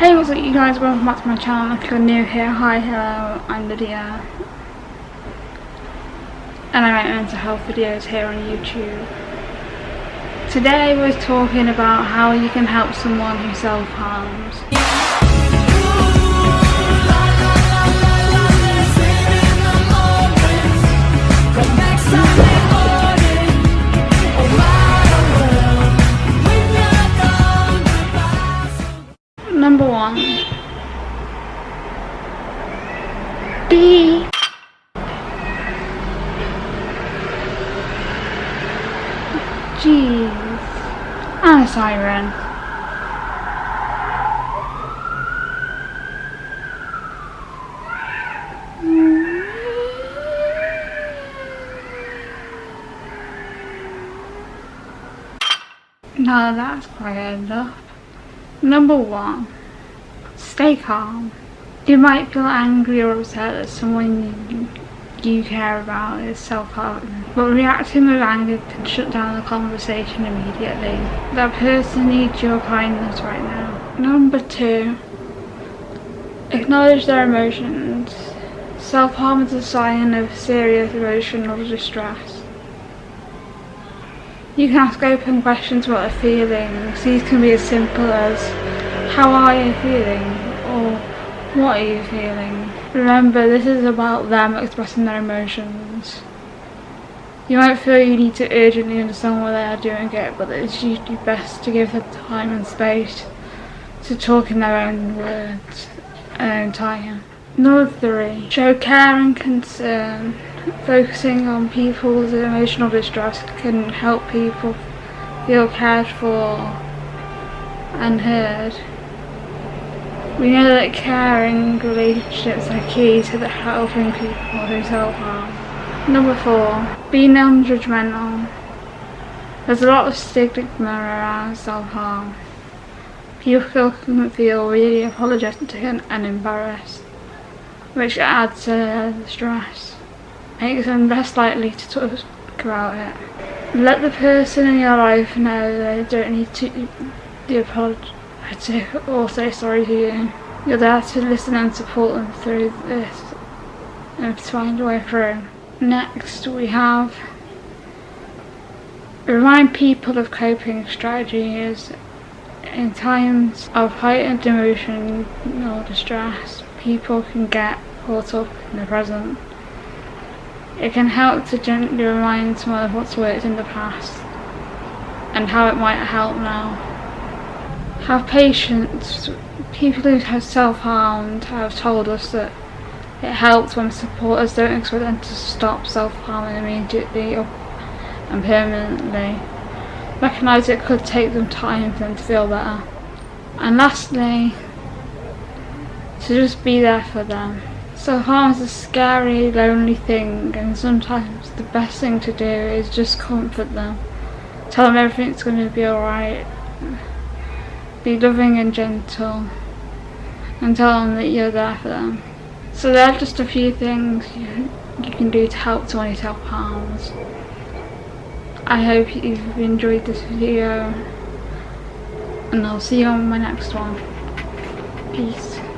Hey what's up you guys, welcome back to my channel. If you're new here, hi hello, I'm Lydia. And I make mental health videos here on YouTube. Today we're talking about how you can help someone who self-harms. B. Jeez. And a siren. Now that's quite enough. Number one, stay calm. You might feel angry or upset that someone you care about is self-harming, but reacting with anger can shut down the conversation immediately. That person needs your kindness right now. Number two, acknowledge their emotions. Self-harm is a sign of serious emotional distress. You can ask open questions about their feelings. These can be as simple as, how are you feeling? Or, what are you feeling? Remember, this is about them expressing their emotions. You might feel you need to urgently understand why they are doing it, but it's usually best to give them time and space to talk in their own words and own time. Number three, show care and concern. Focusing on people's emotional distress can help people feel cared for and heard. We know that caring relationships are key to the helping people who self-harm. Number four, be non-judgmental. There's a lot of stigma around self-harm. People can feel really apologetic and embarrassed, which adds to the stress makes them less likely to talk about it. Let the person in your life know they don't need to be apologetic or say sorry to you. You're there to listen and support them through this and to find a way through. Next we have remind people of coping strategies in times of heightened emotional distress people can get caught up in the present it can help to gently remind someone of what's worked in the past and how it might help now. Have patience. People who have self-harmed have told us that it helps when supporters don't expect them to stop self-harming immediately or, and permanently. Recognise it could take them time for them to feel better. And lastly, to just be there for them. Self-harm is a scary, lonely thing and sometimes the best thing to do is just comfort them. Tell them everything's going to be alright. Be loving and gentle. And tell them that you're there for them. So there are just a few things you, you can do to help someone who self-harms. I hope you've enjoyed this video and I'll see you on my next one. Peace.